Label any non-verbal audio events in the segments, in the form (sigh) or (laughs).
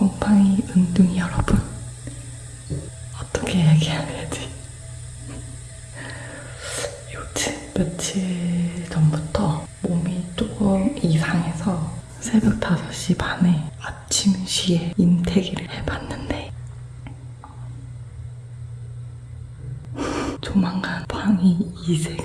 곰팡이 은둥이 여러분 어떻게 얘기해야 되지? 요즘 며칠 전부터 몸이 조금 이상해서 새벽 5시 반에 아침 시에 인태기를 해봤는데 조만간 방이 2세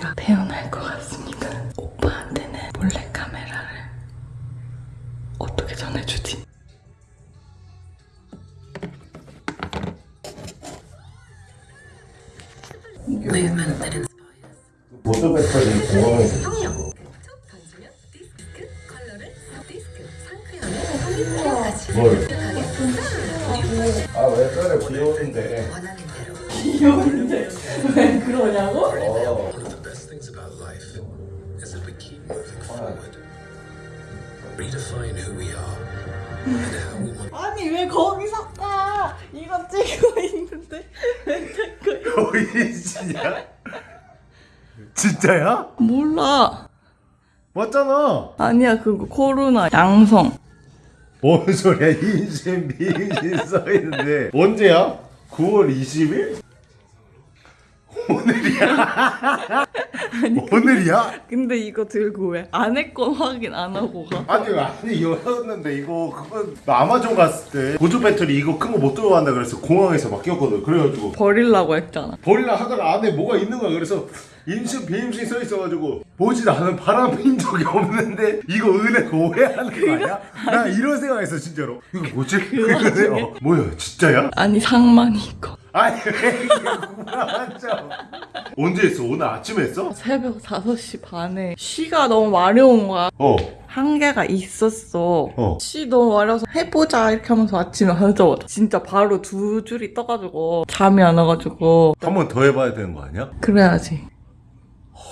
귀여운데 왜 그러냐고? 어 아니 왜 거기서 가? 이거 찍고 있는데 왜 보이시냐? 진짜야? 몰라 맞잖아 아니야 그거 코로나 양성 뭔 소리야 임신 비임신 써있는데 언제야? 9월 20일? 오늘이야? 오늘이야? 근데 이거 들고 왜 아내 건 확인 안 하고 가? 아니 아니 열었는데 이거 그거 나 아마존 갔을 때 보조 배터리 이거 큰 거 못 들고 간다 그래서 공항에서 맡겼거든 그래가지고 버리려고 했잖아 버리려 하다가 안에 뭐가 있는 거야 그래서 임신 비임신 써 있어가지고 보지도 않은 바람 핀 적이 없는데 이거 은혜 오해하는 거 아니야? 나 이런 생각했어 진짜로 이거 뭐지? 그래 어, 뭐야 진짜야? 아니 상만이 거 아니 왜 이게 궁금하죠 언제 했어? 오늘 아침에 했어? 새벽 5시 반에 쉬가 너무 마려운 거야 어한 개가 있었어 어. 쉬 너무 마려서 해보자 이렇게 하면서 아침에 하자마자 진짜 바로 두 줄이 떠가지고 잠이 안 와가지고 한 번 더 해봐야 되는 거 아니야? 그래야지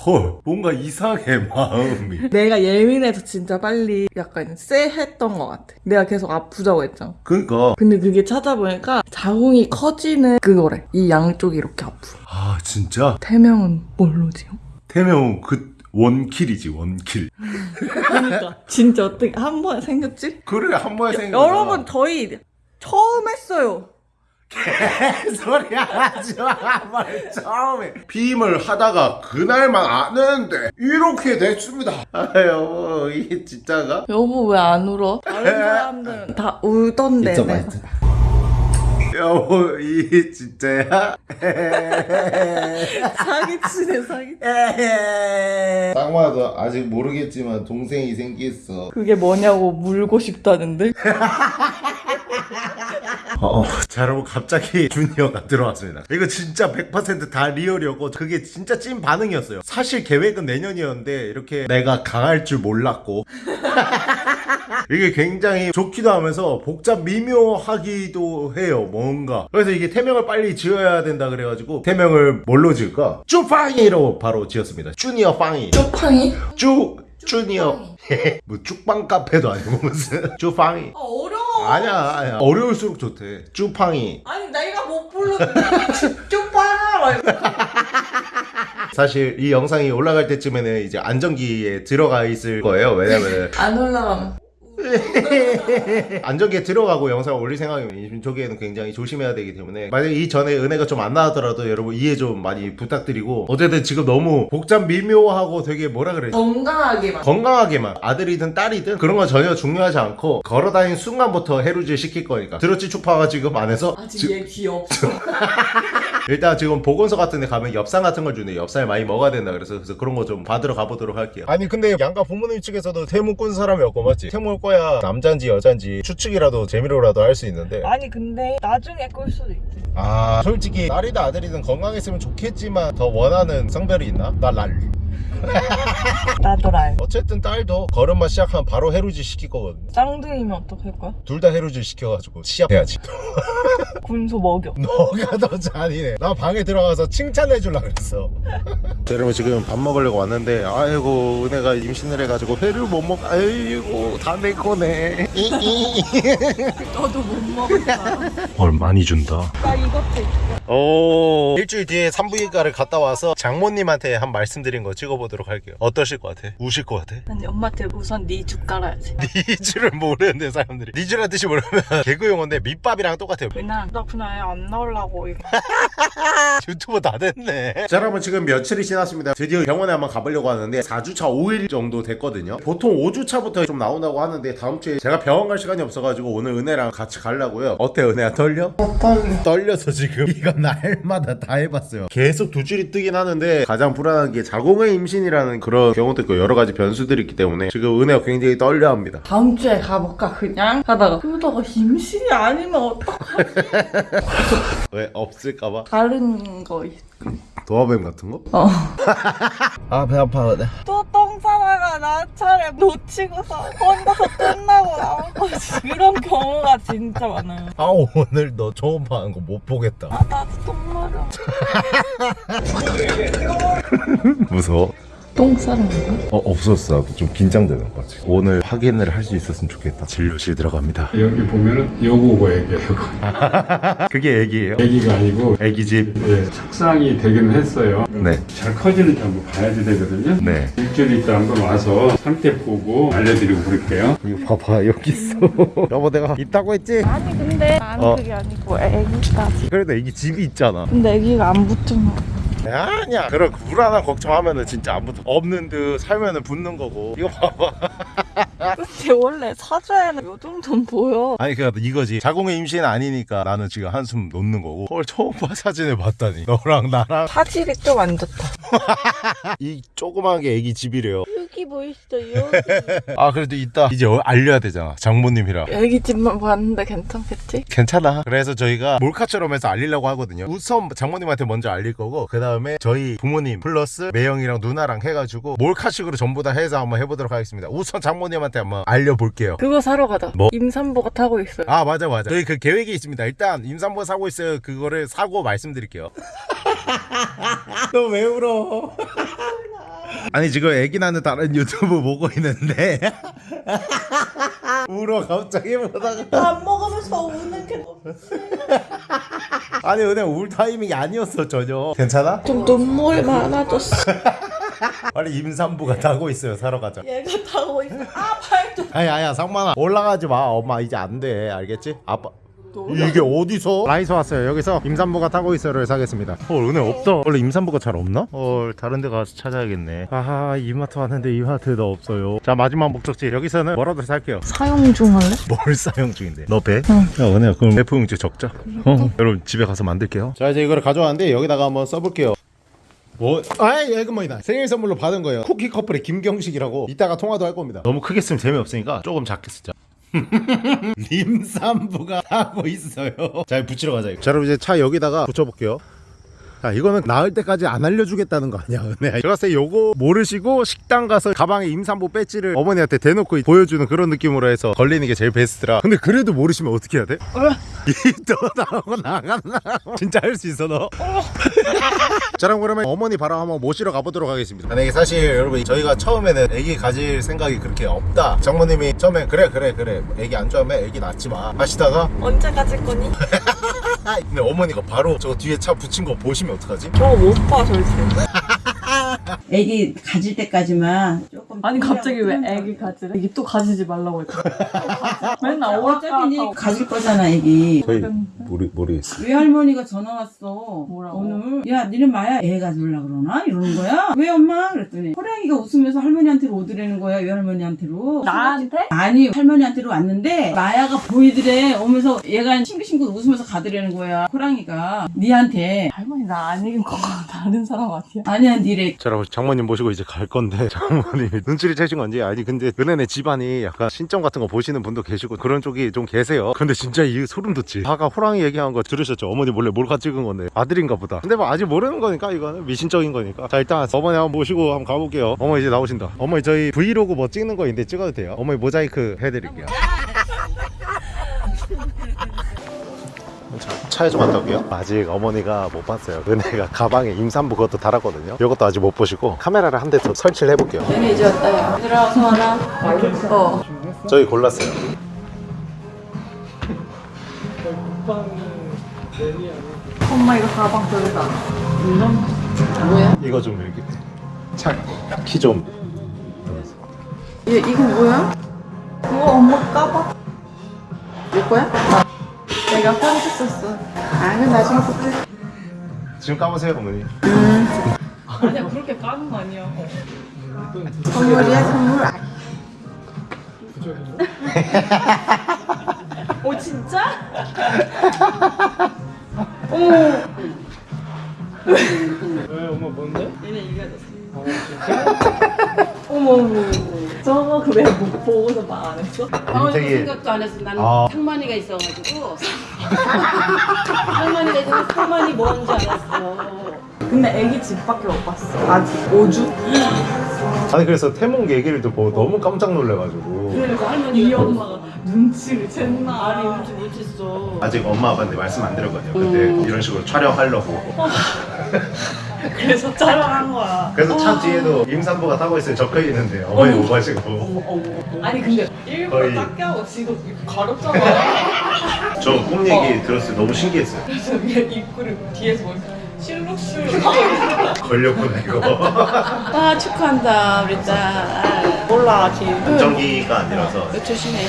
헐 뭔가 이상해 마음이. (laughs) 내가 예민해서 진짜 빨리 약간 쎄했던 것 같아. 내가 계속 아프다고 했잖아. 그러니까. 근데 그게 찾아보니까 자궁이 커지는 그거래 이 양쪽이 이렇게 아프. 아 진짜? 태명은 뭘로지요? 태명 그 원킬이지 원킬. 그러니까. (laughs) 진짜 어떻게 한 번에 생겼지? 그래 한 번에 생각 여러분 저희 처음 했어요 (laughs) 소리 하지 마. 말 처음에 비임을 하다가 그날만 아는데 이렇게 됐습니다. 아유 이게 진짜가? 여보 왜 안 울어? 다른 사람들은 다 울던데 내가. 여보 이게 진짜야? 사기치네 사기 쌍마도 아직 모르겠지만 동생이 생겼어. 그게 뭐냐고 물고 싶다는데 어, 자 여러분 갑자기 주니어가 들어왔습니다. 이거 진짜 100%다 리얼이었고 그게 진짜 찐 반응이었어요. 사실 계획은 내년이었는데 이렇게 내가 강할 줄 몰랐고 (laughs) 이게 굉장히 좋기도 하면서 복잡 미묘하기도 해요 뭔가. 그래서 이게 태명을 빨리 지어야 된다 그래가지고 태명을 뭘로 지을까? 쭈팡이로 바로 지었습니다. 주니어 빵이. 쪽팡이? 쭈 주니어. (laughs) 뭐 쭉빵 카페도 아니고 무슨. (laughs) 쭈팡이. 아 어려워. 아니야 아니야. 어려울수록 좋대. 쭈팡이. 아니 내가 못 부르는데 쪽팡아 (laughs) 사실 이 영상이 올라갈 때쯤에는 이제 안정기에 들어가 있을 거예요. 왜냐면 안 올라가면 안정기에 들어가고 영상을 올릴 생각이면 이 저기에는 굉장히 조심해야 되기 때문에 만약에 이 전에 은혜가 좀 안 나왔더라도 여러분 이해 좀 많이 부탁드리고 어쨌든 지금 너무 복잡 미묘하고 되게 뭐라 그래 건강하게만 건강하게만 아들이든 딸이든 그런 건 전혀 중요하지 않고 걸어다니는 순간부터 해루질 시킬 거니까. 들었지 추파가 지금 안에서 아직 얘 귀엽어 (laughs) 일단 지금 보건소 같은 데 가면 엽산 같은 걸 주네 엽살 많이 먹어야 된다 그래서 그래서 그런 거 좀 받으러 가보도록 할게요. 아니 근데 양가 부모님 측에서도 태무 꾼 사람이 없고 맞지? 올 거야 남잔지 여잔지 추측이라도 재미로라도 할 수 있는데. 아니 근데 나중에 꿀 수도 있지. 아 솔직히 딸이든 아들이든 건강했으면 좋겠지만 더 원하는 성별이 있나? 나 랄 (laughs) 나도 알 어쨌든 딸도 걸음마 시작하면 바로 해루질 시킬 거거든 쌍둥이면 어떡할 거야? 둘 다 해루질 시켜가지고 시합해야지. (laughs) 군소 먹여. 너가 더 잔이네 나 방에 들어가서 칭찬해 줄라 그랬어. (laughs) 여러분 지금 밥 먹으려고 왔는데 아이고 은혜가 임신을 해가지고 회를 못 먹 아이고 다 내 거네. 너도 못 먹었다. 헐 많이 준다. 나 이것도 있어. 오 일주일 뒤에 산부인과를 갔다 와서 장모님한테 한 말씀 드린 거지 찍어보도록 할게요. 어떠실 것 같아? 우실 것 같아? 아니 엄마한테 우선 니쥬 깔아야지. (laughs) 니쥬를 모르는데 사람들이. 니쥬란 뜻이 모르면 (laughs) 개그 용어인데 밑밥이랑 똑같아요. 그냥 나 그냥 애안 나오려고 (laughs) 유튜버 다 됐네. 자 여러분 지금 며칠이 지났습니다. 드디어 병원에 한번 가보려고 하는데 4주차 5일 정도 됐거든요. 보통 5주차부터 좀 나온다고 하는데 다음 주에 제가 병원 갈 시간이 없어가지고 오늘 은혜랑 같이 가려고요. 어때 은혜야? 떨려? 떨려. 떨려서 지금 이거 날마다 다 해봤어요. 계속 두 줄이 뜨긴 하는데 가장 불안한 게 자궁의 임신이라는 그런 경우도 있고 여러 가지 변수들이 있기 때문에 지금 은혜가 굉장히 떨려합니다. 다음 주에 가볼까 그냥? 하다가 그러다가 임신이 아니면 어떡하지? (laughs) 왜 없을까봐? 다른 거 있... 도마뱀 같은 거? 어. 아 배 아파 또똥 싸다가 나 차례 놓치고서 혼자서 끝나고 나온 거지. 그런 경우가 진짜 많아요. 아 오늘 너 초음파하는 거못 보겠다. 아 나도 똥 마려. (laughs) 무서워 똥 싸는 건가? 어 없었어 나도 좀 긴장되는 거 같아 오늘 확인을 할 수 있었으면 좋겠다 진료실 들어갑니다 여기 보면은 여고고 애기예요. (laughs) 그게 애기예요? 애기가 아니고 애기 집 예, 착상이 되기는 했어요. 네. 잘 커지는지 한번 봐야 되거든요. 네. 일주일 있다 한번 와서 상태 보고 알려드리고 그럴게요. 이거 봐봐 여기 있어 (laughs) 여보 내가 있다고 했지? 아니 근데 나는 어. 그게 아니고 애기까지 그래도 애기 집이 있잖아 근데 애기가 안 붙으면 아니야. 그런 불안한 걱정하면은 진짜 안 붙어 없는 듯 살면은 붙는 거고. 이거 봐봐. (laughs) 근데 원래 사주에는 요 정도는 보여. 아니 그니까 이거지. 자궁의 임신 아니니까 나는 지금 한숨 놓는 거고. 헐 처음 봐 사진을 봤다니. 너랑 나랑. 화질이 좀 안 좋다. (laughs) 이 조그만 게 애기 집이래요. 여기 보이시죠 여기? (laughs) 아 그래도 이따 이제 어- 알려야 되잖아. 장모님이랑 애기 집만 봤는데 괜찮겠지? 괜찮아. 그래서 저희가 몰카처럼 해서 알리려고 하거든요. 우선 장모님한테 먼저 알릴 거고 그 다음 에 저희 부모님 플러스 매형이랑 누나랑 해가지고 몰카식으로 전부 다 해서 한번 해보도록 하겠습니다. 우선 장모님한테 한번 알려볼게요. 그거 사러 가자. 뭐? 임산부가 타고 있어요. 아 맞아 맞아. 저희 그 계획이 있습니다. 일단 임산부 사고 있어요. 그거를 사고 말씀드릴게요. (laughs) 너 왜 울어 아니 지금 애기 낳는 다른 유튜브 보고 있는데. (laughs) 울어 갑자기 보다가. 밥 먹으면서 우는 게 (laughs) 아니 은혜 울 타이밍이 아니었어 전혀. 괜찮아? 좀 눈물이 많아졌어. (laughs) 빨리 임산부가 타고 있어요 사러 가자. 얘가 타고 있어. 아발좀 아니 아야 상만아. 올라가지 마. 엄마 이제 안 돼. 알겠지? 아빠 이게 어디서? 라이서 왔어요. 여기서 임산부가 타고 있어요를 사겠습니다. 헐 은혜 없다. 원래 임산부가 잘 없나? 헐 다른 데 가서 찾아야겠네. 아하 이마트 왔는데 이마트도 없어요. 자 마지막 목적지. 여기서는 뭐라도 살게요. 사용 중 할래? 뭘 사용 중인데? 너 배? 야 은혜야 그럼 F 용지 적자? 어. 여러분 집에 가서 만들게요. 자 이제 이거를 가져왔는데 여기다가 한번 써볼게요. 뭐? 아이 예금머니다. 생일 선물로 받은 거예요. 쿠키 커플의 김경식이라고 이따가 통화도 할 겁니다. 너무 크게 쓰면 재미없으니까 조금 작게 쓰자 (laughs) 임산부가 하고 있어요 잘 붙이러 가자. 자 여러분 이제 차 여기다가 붙여볼게요 자 이거는 나을 때까지 안 알려주겠다는 거 아니야 은혜. 제가 봤을 때 요거 모르시고 식당 가서 가방에 임산부 배지를 어머니한테 대놓고 보여주는 그런 느낌으로 해서 걸리는 게 제일 베스트라. 근데 그래도 모르시면 어떻게 해야 돼? (laughs) 이또 나오고 나간다 진짜 할 수 있어 너? (laughs) 자 그럼 그러면 어머니 바로 한번 모시러 가보도록 하겠습니다. 아니 사실 여러분 저희가 처음에는 애기 가질 생각이 그렇게 없다. 장모님이 처음에 그래 그래 그래. 애기 안 좋아하면 애기 낳지 마. 하시다가 언제 가질 거니? (laughs) 근데 어머니가 바로 저 뒤에 차 붙인 거 보시면 어떡하지? 저거 못봐 절대 애기 가질 때까지만 조금 아니 갑자기 왜. 애기 가지래? 애기 또 가지지 말라고 했잖아 맨날 어차피 가질 거잖아 애기 저희 모르, 모르겠어요 외할머니가 전화 왔어? 뭐라고? 오늘 야 니네 마야 애 가질라 그러나? 이러는 거야? 왜 엄마? 그랬더니 호랑이가 웃으면서 할머니한테로 오더라는 거야 외할머니한테로? 나한테? 아니 할머니한테로 왔는데 마야가 보이더래 오면서 얘가 싱긋싱긋 웃으면서 가더라는 거야. 호랑이가 니한테. 할머니 나 아닌 거 (laughs) 다른 사람 아니야? 아니야 니래. 자 여러분 장모님 모시고 이제 갈 건데 (laughs) 장모님이 눈치를 채신 건지. 아니 근데 은혜네 집안이 약간 신점 같은 거 보시는 분도 계시고 그런 쪽이 좀 계세요. 근데 진짜 이 소름 돋지. 아까 호랑이 얘기한 거 들으셨죠? 어머니 몰래 몰카 찍은 건데. 아들인가 보다. 근데 뭐 아직 모르는 거니까 이거는. 미신적인 거니까. 자 일단 어머니 한번 모시고 한번 가볼게요. 어머니 이제 나오신다. 어머니 저희 브이로그 뭐 찍는 거 있는데 찍어도 돼요? 어머니 모자이크 해드릴게요. 자, 차에 좀 갔다 올게요. 아직 어머니가 못 봤어요. 은혜가 가방에 임산부 그것도 달았거든요. 이것도 아직 못 보시고 카메라를 한 대 더 설치를 해볼게요. 얘네 이제 왔다. 야 들어와서 하나. 어. 저희 골랐어요 엄마 이거 가방 들다 이거 좀 이렇게 키좀 얘 이거 뭐야? 그거 엄마 까봐. 내 거야? 내가 꺼냈었어. 아, 그럼 나중에 볼게. 지금 까보세요 어머니 아니야, 그렇게 까는 거 아니야. 선물이야, 선물. (laughs) 오 진짜? (laughs) 왜 엄마 뭔데? 얘네 이겨졌어. 어머 어머. 저거 그왜 못 보고서 말안 했어? 방어도 되게- 생각도 안 했어. 나는 아. 상만이가 있어가지고. 상만이가 있어서 상만이 뭔지 알았어. 근데 애기 집밖에 못 봤어. 아직 5주? 아니 그래서 태몽 얘기를 듣고 너무 깜짝 놀래가지고 그러니까 할머니 이 엄마가 눈치를 챘나? 아니 눈치 못 챘어. 아직 엄마 아빠한테 말씀 안 드렸거든요. 근데 이런 식으로 촬영하려고. (laughs) 그래서 촬영한 거야. 그래서 차 뒤에도 임산부가 타고 있어요 적혀 있는데 어머니 오가시고. 아니 근데 일부러 거의- 작게 하고 지금 가렵잖아. 저 꿈 얘기 들었을 때 너무 신기했어요. 그래서 위에 입구를 뒤에서 보니까 실룩실룩. 하고 걸렸구나 이거. (laughs) 아 축하한다 우리 딸. 몰라 지금. 안정기가 아니라서 조심해.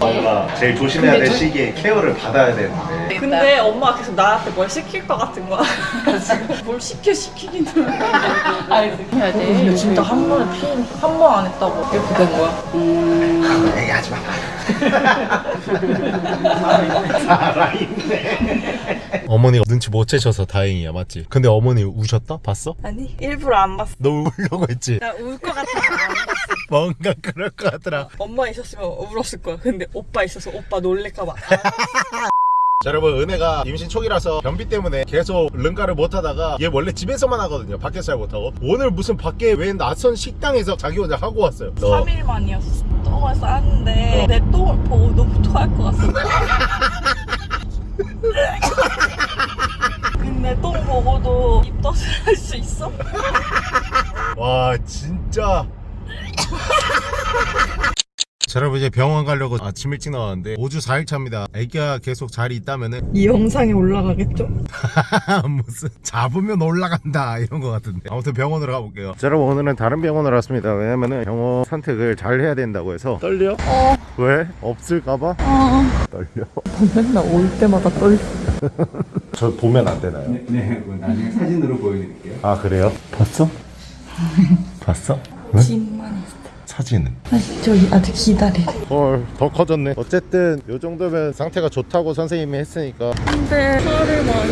엄마가 제일 조심해야 될 시기에 케어를 받아야 되는데 근데 엄마가 계속 나한테 뭘 시킬 것 같은 거야. (laughs) 뭘 시켜 시키기는. 아니 해야 돼. 근데 진짜 한 번에 피한 번 안 했다고 이렇게 된 거야. 음. 얘기하지 마 살아있네 어머니가 눈치 못 채셔서 다행이야 맞지? 근데 어머니 우셨다? 봤어? 아니 일부러 안 봤어. 너 울려고 했지? 나 울것 봤어. (laughs) 뭔가 그럴 것 같더라 엄마 있었으면 울었을 거야. 근데 오빠 있어서 오빠 놀랄까봐. (laughs) 자 여러분 은혜가 임신 초기라서 변비 때문에 계속 른가를 못하다가 얘 원래 집에서만 하거든요 밖에서 잘 못하고 오늘 무슨 밖에 왜 낯선 식당에서 자기 혼자 하고 왔어요 너 3일 만이었어. 똥을 쌌는데 내 똥을 보고 너무 토할 것 같았어. (laughs) 근데 똥 보고도 입덧을 할 수 있어? 와 진짜 (laughs) 자 여러분 이제 병원 가려고 아침 일찍 나왔는데 5주 4일 차입니다 애기가 계속 잘 있다면은 이 영상이 올라가겠죠? (laughs) 무슨 잡으면 올라간다 이런 거 같은데 아무튼 병원으로 가볼게요 자 여러분 오늘은 다른 병원으로 왔습니다 왜냐면은 병원 선택을 잘 해야 된다고 해서 떨려? 어 왜? 없을까봐? 어. 떨려 맨날 올 때마다 떨려. (laughs) 저 보면 안 되나요? 네, 그거 나중에 사진으로 보여드릴게요. 아 그래요? 봤어? 봤어? 왜? 집만 있어. 사진은? 아직 저기 아직 기다리래. 헐 더 커졌네 어쨌든 요 정도면 상태가 좋다고 선생님이 했으니까 근데 살을 많이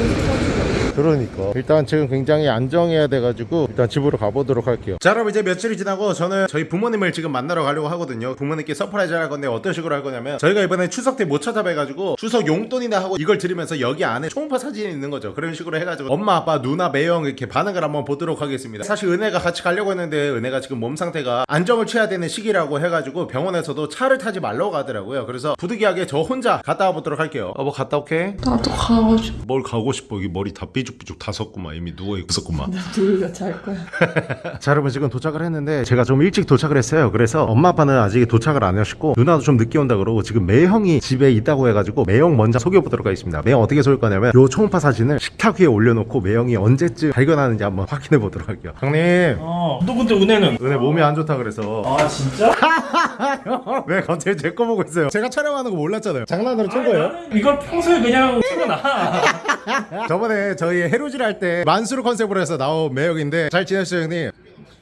그러니까. 일단 지금 굉장히 안정해야 돼가지고 일단 집으로 가보도록 할게요. 자 여러분 이제 며칠이 지나고 저는 저희 부모님을 지금 만나러 가려고 하거든요. 부모님께 surprise 할 건데 어떤 식으로 할 거냐면 저희가 이번에 추석 때 못 찾아뵈가지고 추석 용돈이나 하고 이걸 드리면서 여기 안에 초음파 사진이 있는 거죠. 그런 식으로 해가지고 엄마 아빠 누나 매형 이렇게 반응을 한번 보도록 하겠습니다. 사실 은혜가 같이 가려고 했는데 은혜가 지금 몸 상태가 안정을 취해야 되는 시기라고 해가지고 병원에서도 차를 타지 말라고 하더라고요. 그래서 부득이하게 저 혼자 갔다 와보도록 할게요. 어뭐 갔다 올게. 나도 가고 싶어. 뭘 가고 싶어? 여기 머리 다 삐 죽삐죽 다 섰구만 이미 누워있었구만 (laughs) 둘다 잘 거야. (laughs) 자 여러분 지금 도착을 했는데 제가 좀 일찍 도착을 했어요 그래서 엄마 아빠는 아직 도착을 안 하셨고 누나도 좀 늦게 온다 그러고 지금 매형이 집에 있다고 해가지고 매형 먼저 소개해보도록 하겠습니다 매형 어떻게 쏠 거냐면 요 초음파 사진을 식탁 위에 올려놓고 매형이 언제쯤 발견하는지 한번 확인해 보도록 할게요 형님 어, 너 근데 은혜는? 은혜 몸이 안 좋다 그래서 아, 진짜? (laughs) 왜 갑자기 제 거 보고 있어요 제가 촬영하는 거 몰랐잖아요 장난으로 친 거예요? 이걸 평소에 그냥 틀어놔. 저번에 저희 해루질 할 때 만수르 컨셉으로 해서 나온 매형인데 잘 지냈어요 형님?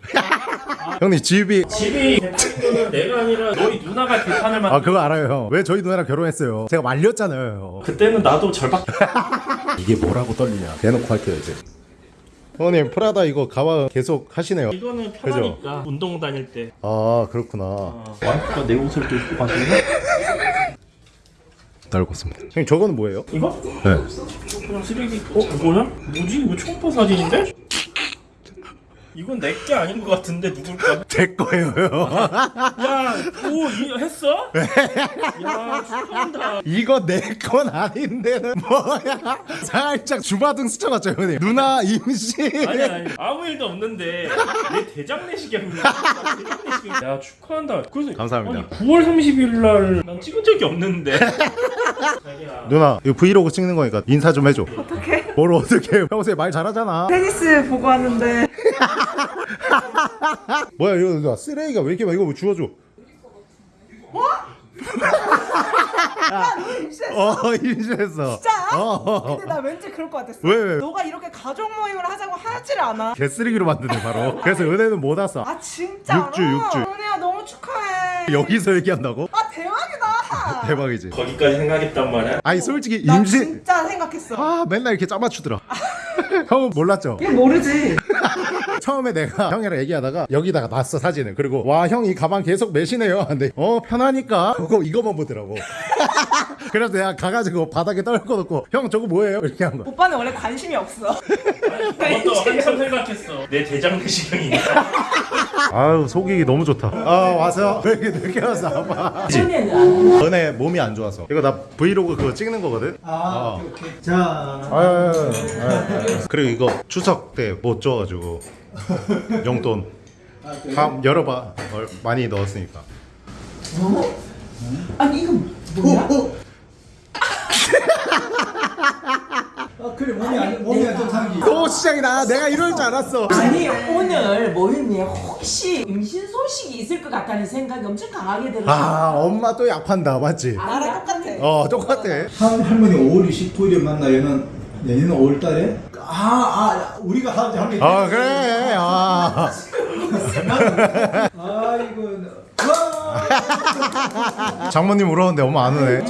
(laughs) 형님 집이 집이 대표는 내가 아니라 너희 누나가 개판을 만. 아 그거 알아요 형. 왜 저희 누나랑 결혼했어요 제가 말렸잖아요 그때는 나도 절박. (laughs) 이게 뭐라고 떨리냐 대놓고 할게요 이제 형님 프라다 이거 가방 계속 하시네요 이거는 편하니까 운동 다닐 때. 아 그렇구나 와이프가 내 옷을 또 입고 가시네? 달궜습니다 형님 저거는 뭐예요? 이거? 네 그냥 쓰레기. 어, 뭐야? 뭐지? 이거 초음파 사진인데? 이건 내 게 아닌 것 같은데 누굴까? (laughs) 제 거예요 야, 오, 이, 했어? 야, 축하한다. 이거 내 건 아닌데는 뭐야 살짝 주마등 스쳐갔죠 형님 누나 임신 아니 아니 아무 일도 없는데 내 대장 내시경이야. 대장 내시경. 야 축하한다. 그래서 감사합니다. 아니, 9월 30일 날 난 찍은 적이 없는데. 자기야. 누나 이거 브이로그 찍는 거니까 인사 좀 해줘 어떡해? 뭘 어떻게 평소에 말 잘하잖아 테니스 보고 왔는데 (laughs) 뭐야 이거 누나 쓰레기가 왜 이렇게 많아 이거 뭐 주워줘? (laughs) 어. 임신했어. 진짜? 어. 근데 나 왠지 그럴 것 같았어. 왜, 왜? 너가 이렇게 가족 모임을 하자고 하질 않아? 개쓰레기로 만드네 바로. 그래서 은혜는 못 왔어. 아 진짜 육주, 육주. 은혜야 너무 축하해. 여기서 얘기한다고? 아 대박이다. (laughs) 대박이지. 거기까지 생각했단 말이야? 아니 솔직히 나 임신 진짜 생각했어. 아 맨날 이렇게 짜맞추더라. 형은 몰랐죠? 이게 모르지 처음에 내가 (laughs) 형이랑 얘기하다가 여기다가 놨어 사진을. 그리고 와 형 이 가방 계속 매시네요. 근데 어 편하니까. 그거 이거만 보더라고 (laughs) 그래서 내가 가가지고 바닥에 떨궈놓고 형 저거 뭐예요? 이렇게 한 거야. 오빠는 원래 관심이 없어. (laughs) 그것도 한참 생각했어. 내 대장 내시경이니까 (laughs) 아유 속이기 너무 좋다. 아 와서? 왜 (laughs) 이렇게 늦게 은혜는 안 은혜 몸이 안 좋아서. 이거 나 브이로그 그거 찍는 거거든? 아, 어. 오케이, 오케이. 자, 아, 그리고 이거 추석 때 못 줘가지고 용돈 다 열어봐. 얼- 많이 넣었으니까. 아니 이거 뭐야? 아, 그래 몸이 안 몸이 안 좋다는 게. 또 시작이다 내가 이럴 줄 알았어 아니 오늘 모임에 혹시 임신 소식이 있을 것 같다는 생각이 엄청 강하게 들었어. 아 엄마 또 약판다 맞지? 나랑 똑같아 어 똑같아 한 할머니 5월 29일에 만나 얘는 내년은 5월 달에 아, 아, 우리가 하지 하면 아 그래 아 아이고. 와! 장모님 울었는데 엄마 안 우네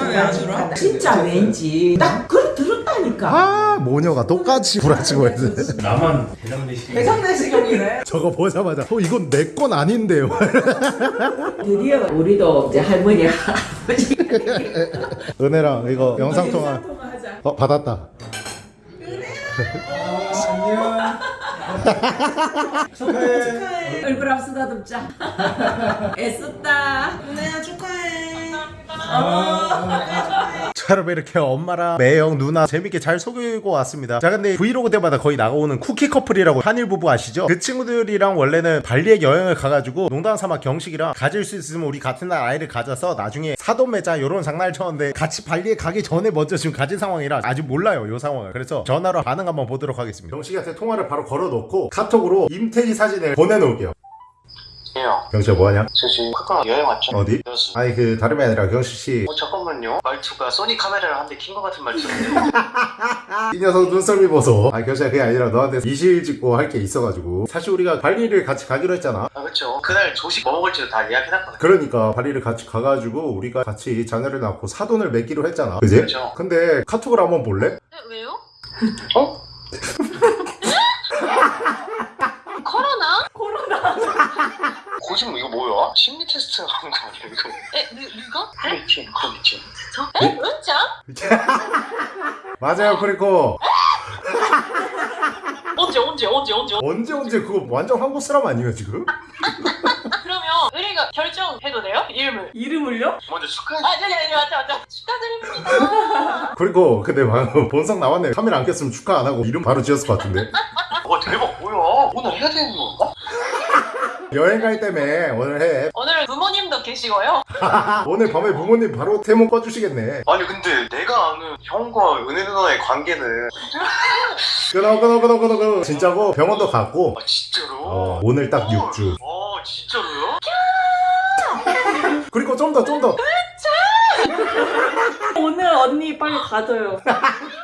진짜 왠지 딱 그걸 들 었다니까. 아 모녀가 똑같이 구라치고 했어 나만 대장 내시경 대상내시경이래 저거 보자마자 어 이건 내 건 아닌데요 (laughs) 드디어 우리도 이제 할머니 할아버지 은혜랑 이거 영상 통화 통화하자. 어 받았다 안녕. 축하해. 얼굴 앞 쓰다듬자. (laughs) 애썼다. 은혜야 축하해 자 여러분 이렇게 엄마랑 매형 누나 재밌게 잘 속이고 왔습니다. 자 근데 브이로그 때마다 거의 나오는 쿠키 커플이라고 한일 부부 아시죠? 그 친구들이랑 원래는 발리에 여행을 가가지고 농담 삼아 경식이랑 가질 수 있으면 우리 같은 날 아이를 가져서 나중에 사돈 맺자 요런 장난을 쳤는데 같이 발리에 가기 전에 먼저 지금 가진 상황이라 아직 몰라요 요 상황을. 그래서 전화로 반응 한번 보도록 하겠습니다. 경식이한테 통화를 바로 걸어놓고 카톡으로 임태희 사진을 보내놓을게요 예요. 경식아 뭐하냐? 저 지금 카카오 여행 왔죠? 어디? 여수. 아니 그 다름이 아니라 경식씨 어 잠깐만요. 말투가 소니 카메라를 한 대 킨 것 같은 말투인데. (laughs) 이 녀석 눈썹이 보소 아 결실 그게 아니라 너한테 이실 짓고 할 게 있어가지고 사실 우리가 발리를 같이 가기로 했잖아 아 그렇죠. 그날 조식 뭐 먹을지도 다 예약해놨거든요. 그러니까 발리를 같이 가가지고 우리가 같이 자녀를 낳고 사돈을 맺기로 했잖아 그지? 그렇죠. 근데 카톡을 한번 볼래? 네, 왜요? 어? (laughs) 코로나? 거짓말 이거 뭐야? 심리 테스트 하는 거 아니야 이거? 에, 누, 누가? 그럼 있지. 저? 에? 은자? (laughs) 맞아요 그리고 (laughs) 언제, 언제, 언제, 언제? 언제 언제 그거 완전 한국 사람 아니에요 지금? (laughs) 그러면 우리가 결정해도 돼요? 이름을. 이름을요? 먼저 축하해. 아, 네, 네, 네, 맞죠, 맞죠. 축하드립니다. 그리고 근데 방금 본성 나왔네 카메라 안 켰으면 축하 안 하고 이름 바로 지었을 것 같은데 와 대박 뭐야? 오늘 해야 되는 건가? 여행 갈 때문에 오늘 해. (laughs) 오늘 부모님도 계시고요. (laughs) 오늘 밤에 부모님 바로 태몽 꺼주시겠네. 아니 근데 내가 아는 형과 은혜 누나의 관계는 끊어 끊어 끊어 끊어 끊어. 진짜고? 병원도 갔고. 아 진짜로? 어, 오늘 딱 6주. 아 진짜로요? 그리고 좀 더 좀더. 오늘 언니 빨리 가져요 (laughs)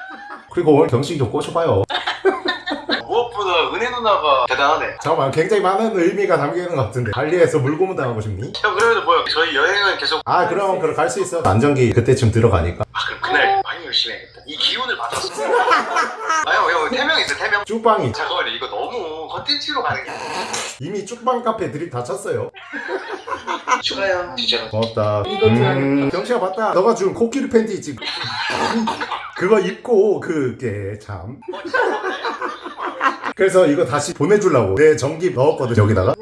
그리고 오늘 경식 좀 꼬셔봐요 (laughs) 무엇보다 은혜 누나가 대단하네. 잠깐만 굉장히 많은 의미가 담겨있는 것 같은데 발리에서 물고문 당하고 싶니? 형 그래도 뭐야? 저희 여행은 계속 아 그럼 그럼 갈 수 있어 안정기 그때쯤 들어가니까 아 그럼 그날 많이 열심히 해야겠다. 이 기운을 받았어. (laughs) 아형 형 태명 있어 태명. 쭈빵이 잠깐만요 이거 너무 컨텐츠로 가는 게. 이미 쭈빵 카페 드립 다 쳤어요 (laughs) 축하해요. 진짜로. 고맙다. 음, 경식아 봤다. 너가 준 코끼리 팬티 있지? 그거 입고 그게 참. 그래서 이거 다시 보내주려고 내 전기 넣었거든 여기다가.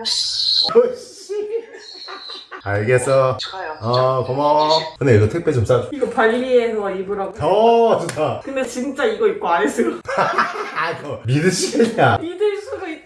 알겠어. 축하해요. 어 고마워. 근데 이거 택배 좀 싸줘. 이거 발리에서 입으라고? 어 좋다. 근데 진짜 이거 입고 안 했어요 아 이거 믿으시겠냐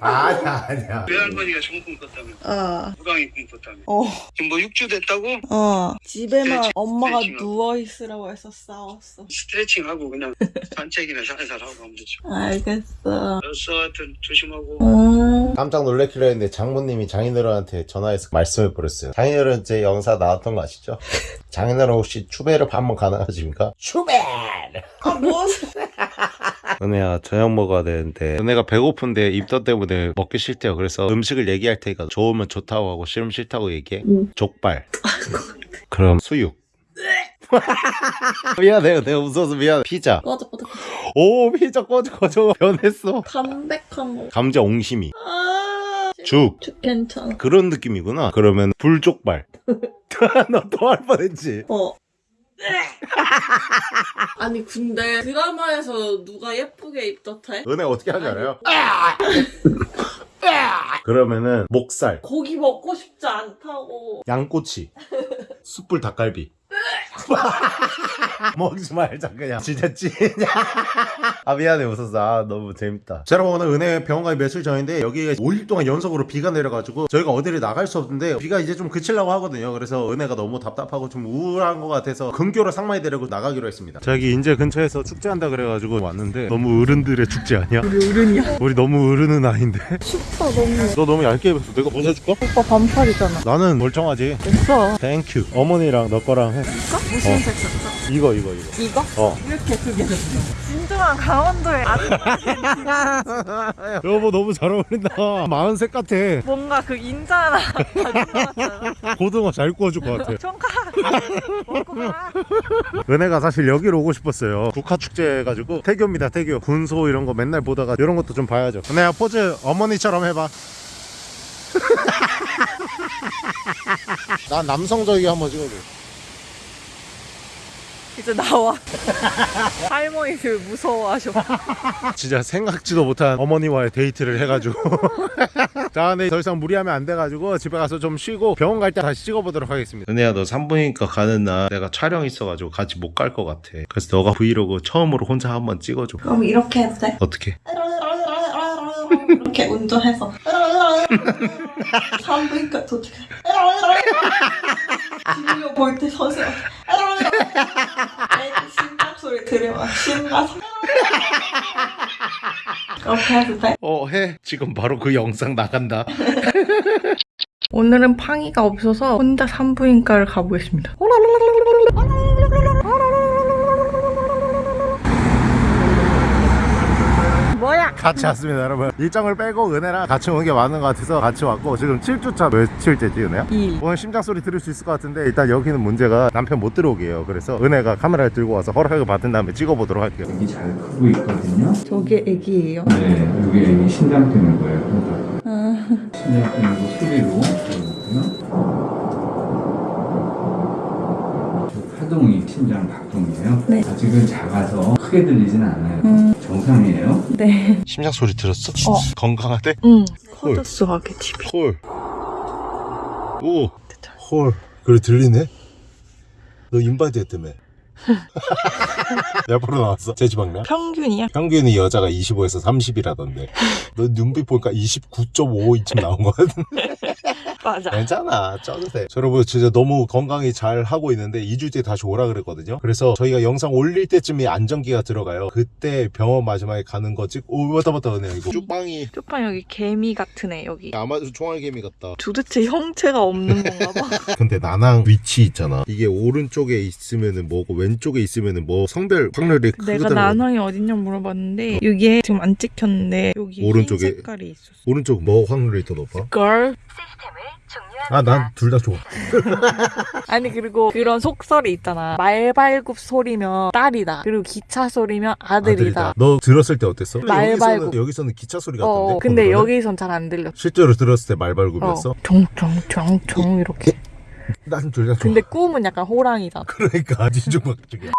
아니야 아니야 외할머니가 꿈 꿨다며 어, 호랑이 꿈 꿨다며 어, 지금 뭐 6주 됐다고? 어. 집에만 스트레칭, 엄마가 스트레칭하고. 누워있으라고 해서 싸웠어. 스트레칭하고 그냥 (laughs) 산책이나 살살 하고 하면 되죠 알겠어. 알았어 하여튼 조심하고 음. 깜짝 놀래키려 했는데 장모님이 장인어른한테 전화해서 말씀을 버렸어요 장인어른 제 영상 나왔던 거 아시죠? (laughs) 장인어른 혹시 추배를 한번 가능하십니까? 추배! 아, 뭐. 은혜야 저녁 먹어야 되는데. 은혜가 배고픈데 입덧 때문에 먹기 싫대요. 그래서 음식을 얘기할 테니까 좋으면 좋다고 하고 싫으면 싫다고 얘기해. 족발. 그럼 수육. (laughs) 미안해요. 내가 웃어서 미안해. 피자. 꺼져, 꺼져. 오 피자 꺼져 꺼져. 변했어. 담백한 거. 감자 옹심이. 아, 죽. 죽 괜찮아. 그런 느낌이구나. 그러면 불족발. (laughs) (laughs) 너 또 할 뻔했지. 어. (laughs) 아니 근데 드라마에서 누가 예쁘게 입 덧해? 은혜 어떻게 하지 알아요? (laughs) 그러면은 목살 고기 먹고 싶지 않다고. 양꼬치 숯불 닭갈비 (laughs) 먹지 말자 그냥. 진짜 찐이야. (laughs) 아 미안해 웃었어 아 너무 재밌다. 자 여러분 오늘 은혜 병원 가기 며칠 전인데 여기가 5일 동안 연속으로 비가 내려가지고 저희가 어디를 나갈 수 없는데 비가 이제 좀 그치려고 하거든요. 그래서 은혜가 너무 답답하고 좀 우울한 것 같아서 근교로 상마이 데리고 나가기로 했습니다. 저기 인제 근처에서 축제한다 그래가지고 왔는데 너무 어른들의 축제 아니야? 우리 어른이야. 우리 너무 어른은 아닌데. 슈퍼 너무. 너 너무 얇게 입었어. 내가 벗어줄까? 오빠 반팔이잖아. 나는 멀쩡하지. 됐어. Thank you 어머니랑 너 거랑 해 무슨 색 샀어? 이거 이거 이거 이거? 어 이렇게 두개 줬어. 진정한 강원도의 아들. (laughs) 여보 너무 잘 어울린다 마흔색 같아 뭔가 그 인자 하나 가진 것 같잖아. 고등어 잘 구워줄 것 같아 총각 먹고 가. 은혜가 사실 여기로 오고 싶었어요 국화축제 해가지고 태교입니다 태교 군소 이런 거 맨날 보다가 이런 것도 좀 봐야죠 은혜야 포즈 어머니처럼 해봐 (laughs) 난 남성적이게 한번 찍어줘 이제 나와. (laughs) 할머니들 무서워하셔. (laughs) 진짜 생각지도 못한 어머니와의 데이트를 해가지고 (laughs) 자 근데 더 이상 무리하면 안 돼가지고 집에 가서 좀 쉬고 병원 갈 때 다시 찍어보도록 하겠습니다 은혜야 너 산부인과 가는 날 내가 촬영 있어가지고 같이 못 갈 것 같아 그래서 너가 브이로그 처음으로 혼자 한번 찍어줘 그럼 이렇게 해도 돼? 어떻게? 이렇게 운전해서 산부인과 도착해. 진료 볼때 서세요 애기 심장 소리 들으면 신나서. 그렇게 해도 돼? 어 해. 지금 바로 그 영상 나간다. (laughs) 오늘은 팡이가 없어서 혼자 산부인과를 가보겠습니다 (laughs) 뭐야 같이 왔습니다 여러분 일정을 빼고 은혜랑 같이 오는 게 맞는 것 같아서 같이 왔고 지금 7주차 며칠째지 은혜야? 2일 오늘 심장 소리 들을 수 있을 것 같은데 일단 여기는 문제가 남편 못 들어오게 해요 그래서 은혜가 카메라를 들고 와서 허락을 받은 다음에 찍어보도록 할게요 여기 잘 크고 있거든요. 저게 애기예요? 네, 여기 애기 신장 뜨는 거예요. 그러니까 신장 뜨는 거 소리로. 저 파동이 신장 박동이에요. 네. 아직은 작아서 크게 들리진 않아요. 정상이에요. 네 심장 소리 들었어? 어. 건강하대? 응. 커졌어 하게 TV 헐. 오. 헐. 그래 들리네? 너 인바디 했다며. 몇 프로 나왔어? 제 지방량? 평균이야? 평균이 여자가 25에서 30이라던데. 너 눈빛 보니까 29.5 이쯤 나온 거 같은데. 맞아 괜찮아. 쪄도 돼. 저 여러분 진짜 너무 건강히 잘 하고 있는데 2주 뒤에 다시 오라 그랬거든요. 그래서 저희가 영상 올릴 때쯤에 안정기가 들어가요. 그때 병원 마지막에 가는 거 찍고 오 맞다 맞다 은혜 이거 쭈빵이 쪽방 여기 개미 같은 애 여기 아마도 총알개미 같다. 도대체 형체가 없는 건가 봐 (laughs) 근데 나낭 위치 있잖아. 이게 오른쪽에 있으면은 뭐고 왼쪽에 있으면은 뭐 성별 확률이 내가 크더라고. 나낭이 어딨냐 물어봤는데 여기에 지금 안 찍혔는데 여기 오른쪽에. 흰 색깔이 있었어 오른쪽 뭐 확률이 더 높아? 걸 아 난 둘 다 좋아. (laughs) 아니 그리고 그런 속설이 있잖아 말발굽 소리면 딸이다 그리고 기차 소리면 아들이다, 너 들었을 때 어땠어? 말발굽. 여기서는, 여기서는 기차 소리 같던데. 어 근데 그거는? 여기선 잘 안 들렸어 실제로 들었을 때 말발굽이었어? 어. 총총총총 이렇게 난 둘 다 좋아. 근데 꿈은 약간 호랑이다 그러니까 뒤죽박죽이야.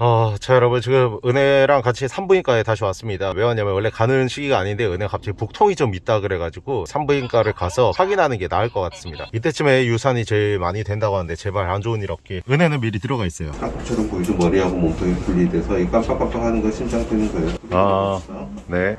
아, 자 여러분 지금 은혜랑 같이 산부인과에 다시 왔습니다. 왜 왔냐면 원래 가는 시기가 아닌데 은혜가 갑자기 복통이 좀 있다 그래가지고 산부인과를 가서 확인하는 게 나을 것 같습니다. 이때쯤에 유산이 제일 많이 된다고 하는데 제발 안 좋은 일 없게. 은혜는 미리 들어가 있어요. 깍처럼 보이죠? 머리하고 몸통이 분리돼서 이 깜빡깜빡 하는 거 심장 뛰는 거예요. 아. 네.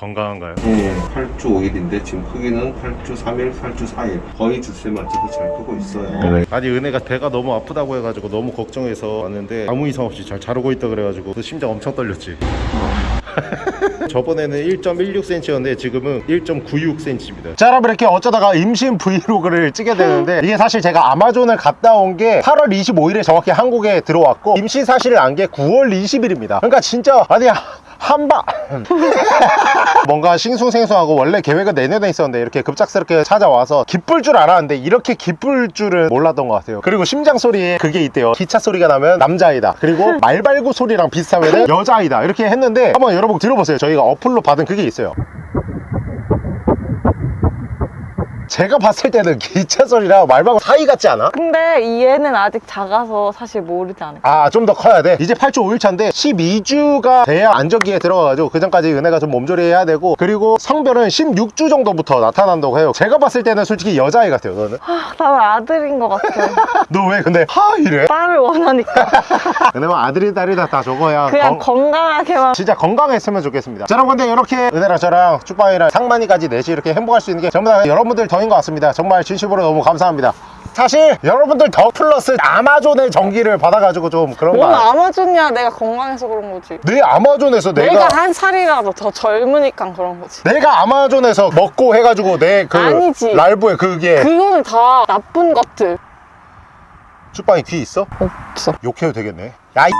건강한가요? 예, 8주 5일인데 지금 크기는 8주 3일, 8주 4일. 거의 주세 맞춰서 잘 크고 있어요. 아니 은혜가 배가 너무 아프다고 해가지고 너무 걱정해서 왔는데 아무 이상 없이 잘 자르고 있다 그래가지고 그 심장 엄청 떨렸지. (laughs) 저번에는 1.16cm였는데 지금은 1.96cm입니다. 자 여러분 이렇게 어쩌다가 임신 브이로그를 찍게 되는데 이게 사실 제가 아마존을 갔다 온 게 8월 25일에 정확히 한국에 들어왔고 임신 사실을 안 게 9월 20일입니다. 그러니까 진짜 아니 한방 (laughs) 뭔가 싱숭생숭하고 원래 계획은 내년에 있었는데 이렇게 급작스럽게 찾아와서 기쁠 줄 알았는데 이렇게 기쁠 줄은 몰랐던 것 같아요. 그리고 심장 소리에 그게 있대요. 기차 소리가 나면 남자아이다. 그리고 (laughs) 말발구 소리랑 비슷하면 여자아이다. 이렇게 했는데 한번 여러분 들어보세요. 저희가 어플로 받은 그게 있어요 제가 봤을 때는 기차 소리랑 말발구 사이 같지 않아? 근데 이 애는 아직 작아서 사실 모르지 않을까. 아좀 더 커야 돼. 이제 8주 5일차인데 12주가 돼야 안정기에 들어가가지고 그 전까지 은혜가 좀 몸조리 해야 되고 그리고 성별은 16주 정도부터 나타난다고 해요. 제가 봤을 때는 솔직히 여자아이 같아요 너는? 아, 나는 아들인 것 같아. (laughs) 너 왜 근데 하 이래? 딸을 원하니까. 은혜만 아들이 딸이다 다 저거야 그냥 건- 건강하게만. 진짜 건강했으면 좋겠습니다. 자 여러분 근데 이렇게 은혜랑 저랑 쭉방이랑 상만이까지 넷이 이렇게 행복할 수 있는 게 전부 다 여러분들 덕인 것 같습니다. 정말 진심으로 너무 감사합니다. 사실 여러분들 덕 플러스 아마존의 전기를 받아가지고 좀 그런 뭔거 알- 아마존이야? 내가 건강해서 그런 거지. 내 아마존에서 내가, 내가 한 살이라도 더 젊으니까 그런 거지. 내가 아마존에서 먹고 해가지고 내 그. 랄브에 그게 그거는 다 나쁜 것들. 쭉방이 귀 있어? 없어. 욕해도 되겠네. 야 이...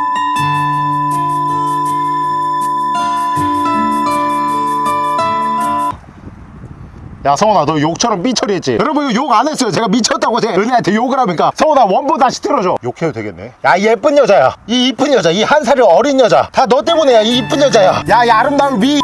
야 성훈아 너 욕처럼 삐처리했지? 여러분 이거 욕안 했어요. 제가 미쳤다고 제가 은혜한테 욕을 하니까? 성훈아 원본 다시 틀어줘. 욕해도 되겠네. 야이 예쁜 여자야. 이 이쁜 여자 이 한 살이 어린 여자. 다 너 때문에야 이 이쁜 여자야. 야 이 아름다운 미